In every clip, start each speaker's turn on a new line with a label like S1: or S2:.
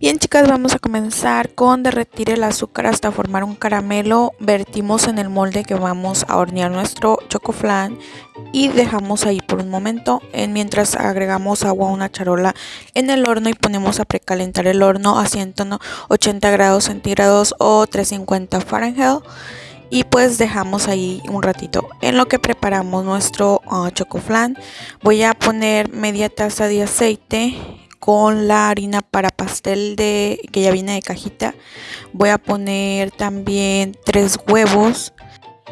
S1: Bien chicas, vamos a comenzar con derretir el azúcar hasta formar un caramelo. Vertimos en el molde que vamos a hornear nuestro chocoflan y dejamos ahí por un momento. Mientras agregamos agua a una charola en el horno y ponemos a precalentar el horno a 180 grados centígrados o 350 Fahrenheit. Y pues dejamos ahí un ratito. En lo que preparamos nuestro uh, chocoflan, voy a poner media taza de aceite con la harina para pastel de que ya viene de cajita. Voy a poner también tres huevos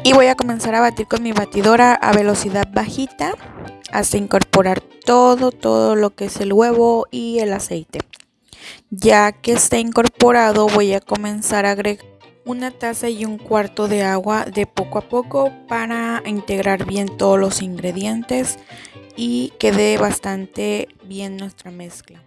S1: y voy a comenzar a batir con mi batidora a velocidad bajita hasta incorporar todo, todo lo que es el huevo y el aceite. Ya que está incorporado voy a comenzar a agregar una taza y un cuarto de agua de poco a poco para integrar bien todos los ingredientes y quede bastante bien nuestra mezcla.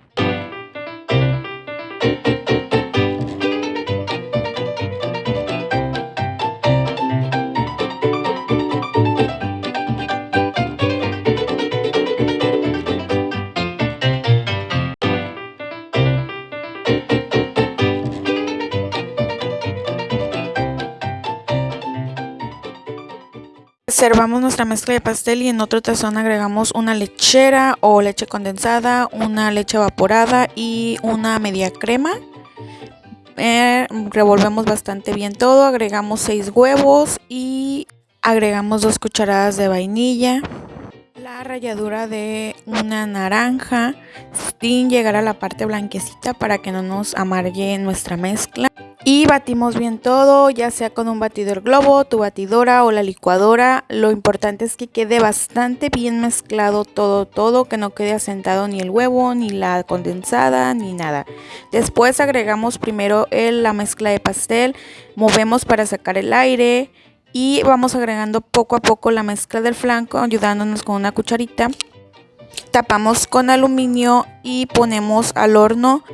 S1: Servamos nuestra mezcla de pastel y en otro tazón agregamos una lechera o leche condensada, una leche evaporada y una media crema. Eh, revolvemos bastante bien todo, agregamos 6 huevos y agregamos 2 cucharadas de vainilla. La ralladura de una naranja sin llegar a la parte blanquecita para que no nos amargue nuestra mezcla. Y batimos bien todo, ya sea con un batidor globo, tu batidora o la licuadora. Lo importante es que quede bastante bien mezclado todo, todo, que no quede asentado ni el huevo, ni la condensada, ni nada. Después agregamos primero la mezcla de pastel, movemos para sacar el aire y vamos agregando poco a poco la mezcla del flanco, ayudándonos con una cucharita. Tapamos con aluminio y ponemos al horno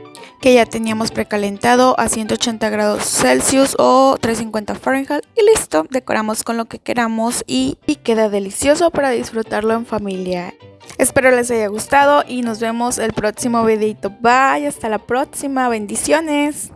S1: que ya teníamos precalentado a 180 grados Celsius o 350 Fahrenheit y listo, decoramos con lo que queramos y, y queda delicioso para disfrutarlo en familia. Espero les haya gustado y nos vemos el próximo videito. Bye, hasta la próxima, bendiciones.